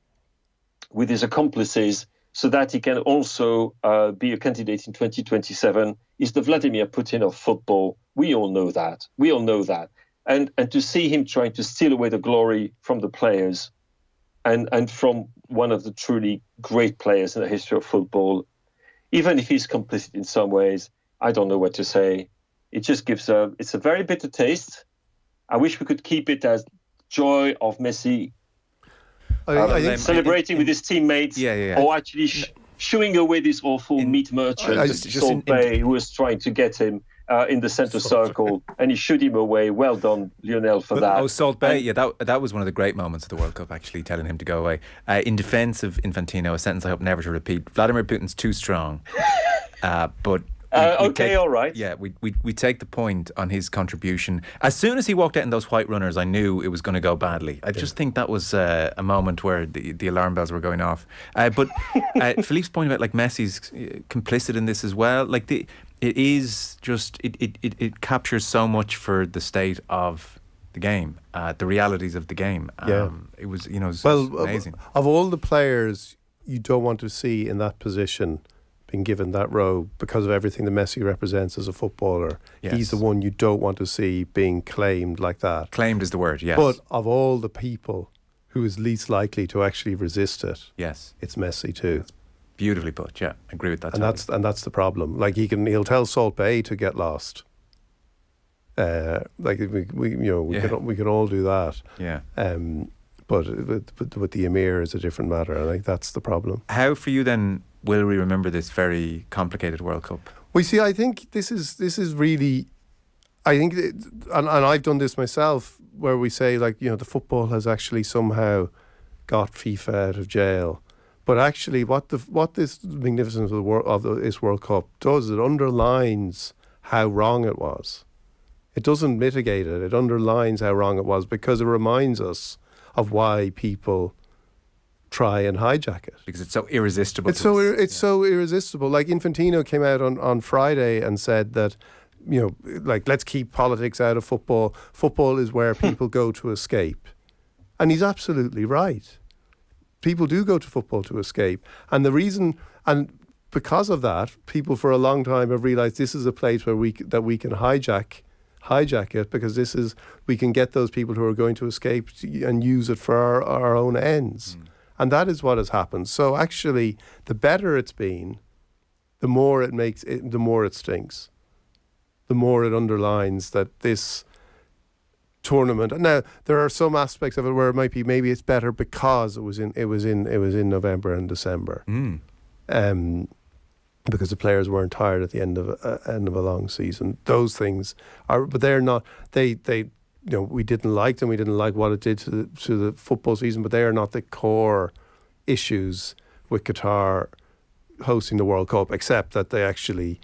with his accomplices so that he can also uh, be a candidate in 2027. is the Vladimir Putin of football. We all know that. We all know that. And, and to see him trying to steal away the glory from the players and, and from one of the truly great players in the history of football, even if he's complicit in some ways, I don't know what to say. It just gives a it's a very bitter taste. I wish we could keep it as joy of Messi I, think- I Um, think celebrating with his teammates, Yeah, yeah, yeah. or actually sh- shooing away this awful meat merchant, I- I- just Salt in- in- Bay, who was trying to get him uh, in the center circle, and he shoot him away. Well done, Lionel, for that. Oh, Salt Bae. And- Yeah, that that was one of the great moments of the World Cup. Actually, telling him to go away. Uh, in defence of Infantino, a sentence I hope never to repeat: Vladimir Putin's too strong. Uh, but Uh, we okay, take- all right. Yeah, we, we we take the point on his contribution. As soon as he walked out in those white runners, I knew it was going to go badly. I just think that was uh, a moment where the, the alarm bells were going off. Uh, but uh, Philippe's point about like Messi's uh, complicit in this as well. Like the it is just it it, it, it captures so much for the state of the game, uh, the realities of the game. Um, Yeah. it was you know was, Well, amazing. Of, of all the players you don't want to see in that position being given that role because of everything that Messi represents as a footballer, Yes. he's the one you don't want to see being claimed like that. Claimed is the word. Yes. But of all the people who is least likely to actually resist it, yes. it's Messi too. Beautifully put. Yeah, I agree with that. and totally. that's and that's the problem. Like he can, he'll tell Salt Bae to get lost. Uh, like we, we, you know, we Yeah. can we can all do that. yeah. Um, but with, with, with the Emir is a different matter. I think that's the problem. How for you then will we remember this very complicated World Cup? We see. I think this is this is really. I think, it, and and I've done this myself, where we say like you know the football has actually somehow got FIFA out of jail, but actually what the what this magnificence of the world of the, this World Cup does it underlines how wrong it was. It doesn't mitigate it. It underlines how wrong it was because it reminds us of why people try and hijack it. Because it's so irresistible. It's so it's so irresistible. Like Infantino came out on, on Friday and said that, you know, like let's keep politics out of football. Football is where people go to escape, and he's absolutely right. People do go to football to escape, and the reason and because of that, people for a long time have realised this is a place where we that we can hijack hijack it because this is we can get those people who are going to escape and use it for our, our own ends. Mm. And that is what has happened. So actually, the better it's been, the more it makes it, the more it stinks. The more it underlines that this tournament. Now there are some aspects of it where it might be maybe it's better because it was in it was in it was in November and December. Mm. Um, because the players weren't tired at the end of uh, end of a long season. Those things are, but they're not. They they you know we didn't like them. We didn't like what it did to the to the football season. But they are not the core issues with Qatar hosting the World Cup, except that they actually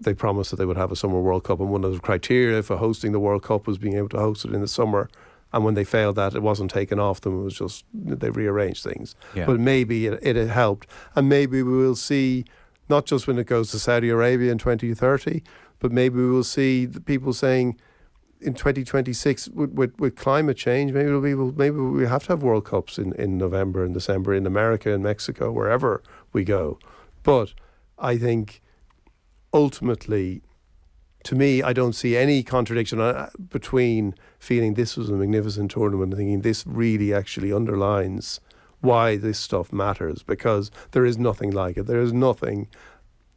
they promised that they would have a summer World Cup, and one of the criteria for hosting the World Cup was being able to host it in the summer. And when they failed that, it wasn't taken off them. It was just they rearranged things. Yeah. But maybe it, it helped, and maybe we will see not just when it goes to Saudi Arabia in 2030, but maybe we will see the people saying in 2026 with, with, with climate change, maybe we'll, be, maybe we have to have World Cups in, in November and December in America and Mexico, wherever we go. But I think ultimately, to me, I don't see any contradiction uh, between feeling this was a magnificent tournament and thinking this really actually underlines why this stuff matters because there is nothing like it. There is nothing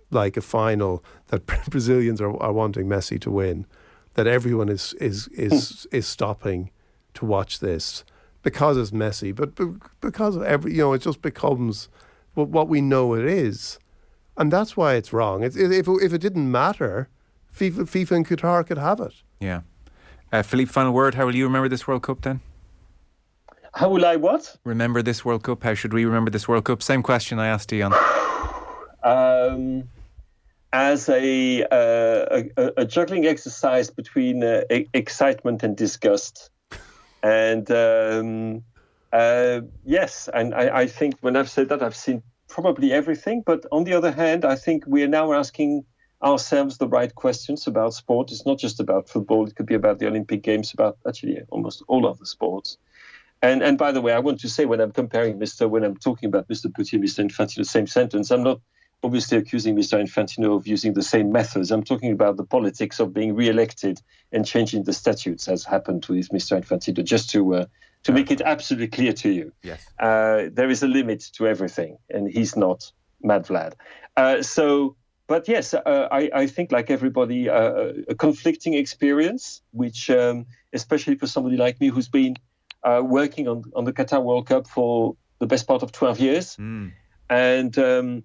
like a final that Brazilians are, are wanting Messi to win, that everyone is is is is stopping to watch this because it's Messi, but because of every you know it just becomes what what we know it is, and that's why it's wrong. It's, if it, if it didn't matter, FIFA, FIFA and Qatar could have it. Yeah. Uh, Philippe, final word. How will you remember this World Cup then? How will I what? Remember this World Cup? How should we remember this World Cup? Same question I asked Dion. um, as a, uh, a a juggling exercise between uh, excitement and disgust, and um, uh, yes, and I, I think when I've said that, I've seen probably everything. But on the other hand, I think we are now asking ourselves the right questions about sport. It's not just about football; it could be about the Olympic Games, about actually almost all of the sports. And and by the way, I want to say when I'm comparing Mr. when I'm talking about Mr. Putin, Mr. Infantino, same sentence. I'm not obviously accusing Mr. Infantino of using the same methods. I'm talking about the politics of being re-elected and changing the statutes, as happened with Mr. Infantino. Just to uh, to make it absolutely clear to you, Yes. uh, there is a limit to everything, and he's not Mad Vlad. Uh, so, but yes, uh, I, I think like everybody, uh, a conflicting experience, which um, especially for somebody like me who's been uh, working on, on the Qatar World Cup for the best part of 12 years, Mm. and um,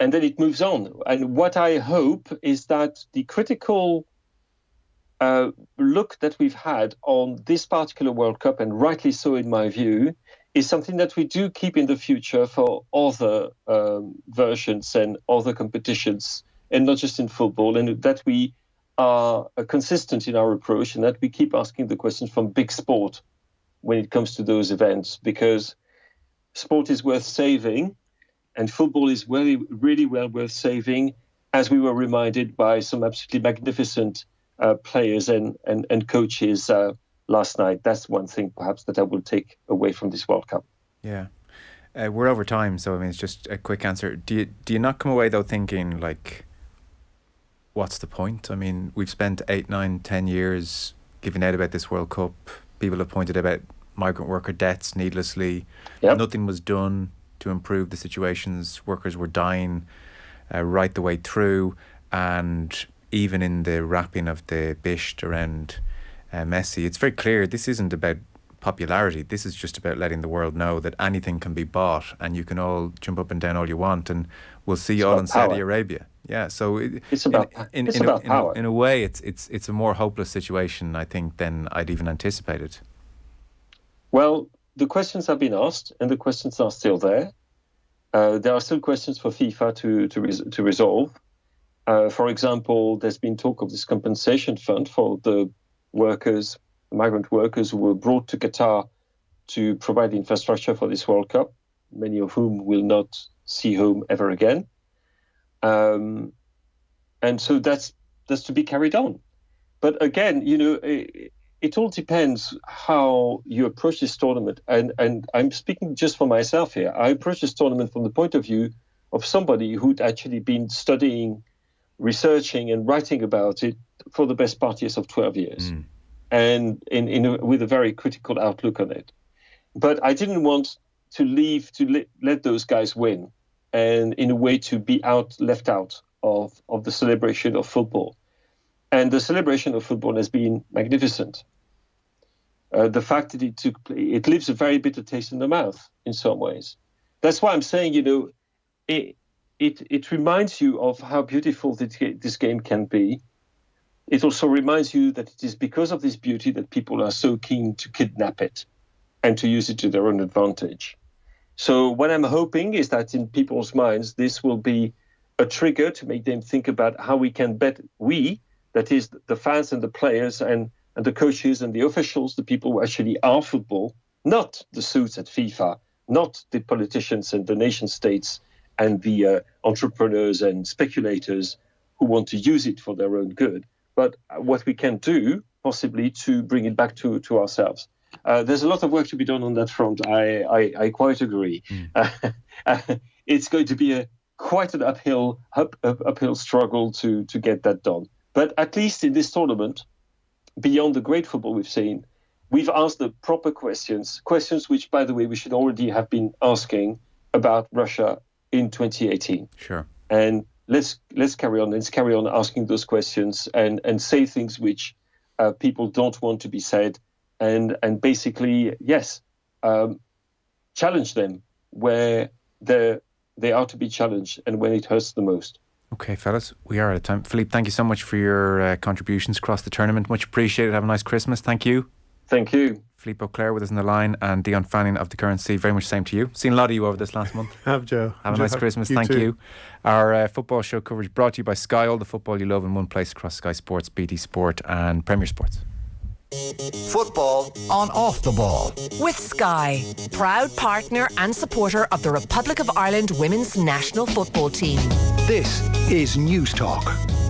and then it moves on. And what I hope is that the critical uh, look that we've had on this particular World Cup, and rightly so in my view, is something that we do keep in the future for other um, versions and other competitions and not just in football, and that we are uh, consistent in our approach and that we keep asking the questions from big sport when it comes to those events because sport is worth saving and football is really, really well worth saving, as we were reminded by some absolutely magnificent uh, players and, and, and coaches uh, last night. That's one thing perhaps that I will take away from this World Cup. Yeah. Uh, we're over time, so I mean, it's just a quick answer. Do you do you not come away though thinking like, what's the point? I mean, we've spent eight, nine, ten years giving out about this World Cup. People have pointed about migrant worker deaths needlessly. Yep. Nothing was done to improve the situations. Workers were dying uh, right the way through, and even in the wrapping of the bisht around uh, Messi, it's very clear this isn't about popularity. This is just about letting the world know that anything can be bought, and you can all jump up and down all you want, and we'll see you all in Saudi. Arabia. Yeah, so it, It's about- in, in, it's in, about a, in, a, power. in a way, it's it's it's a more hopeless situation, I think, than I'd even anticipated. Well, the questions have been asked, and the questions are still there. Uh, there are still questions for FIFA to to, res- to resolve. Uh, for example, there's been talk of this compensation fund for the workers, migrant workers who were brought to Qatar to provide the infrastructure for this World Cup, many of whom will not see home ever again. Um, and so that's that's to be carried on. But again, you know, it, all depends how you approach this tournament. And and I'm speaking just for myself here. I approach this tournament from the point of view of somebody who'd actually been studying, researching, and writing about it for the best part years of 12 years, mm. and in, in a, with a very critical outlook on it. But I didn't want to leave to let, let those guys win, and in a way to be out left out of of the celebration of football. And the celebration of football has been magnificent. Uh, the fact that it took place, it leaves a very bitter taste in the mouth in some ways. That's why I'm saying, you know, it it it reminds you of how beautiful this game can be. It also reminds you that it is because of this beauty that people are so keen to kidnap it and to use it to their own advantage. So what I'm hoping is that in people's minds, this will be a trigger to make them think about how we can bet we, that is the fans and the players and, and the coaches and the officials, the people who actually are football, not the suits at FIFA, not the politicians and the nation states and the uh, entrepreneurs and speculators who want to use it for their own good, but what we can do possibly to bring it back to, to ourselves. Uh, there's a lot of work to be done on that front. I, I, I quite agree. Uh, it's going to be a quite an uphill up, up, uphill struggle to to get that done. But at least in this tournament, beyond the great football we've seen, we've asked the proper questions. Questions which, by the way, we should already have been asking about Russia in 2018 Sure. and let's let's carry on. Let's carry on asking those questions and and say things which uh, people don't want to be said, and and basically yes, um, challenge them where they they are to be challenged and when it hurts the most. Okay, fellas, we are out of time. Philippe, thank you so much for your uh, contributions across the tournament. Much appreciated. Have a nice Christmas. Thank you. Thank you. Philippe Auclair with us on the line and Dion Fanning of the Currency. Very much same to you. Seen a lot of you over this last month. Have Joe. Have a Joe, nice Christmas. Thank too. you. Our uh, football show coverage brought to you by Sky. All the football you love in one place across Sky Sports, BT Sport, and Premier Sports. Football on off the ball. With Sky, proud partner and supporter of the Republic of Ireland women's national football team. This is Newstalk.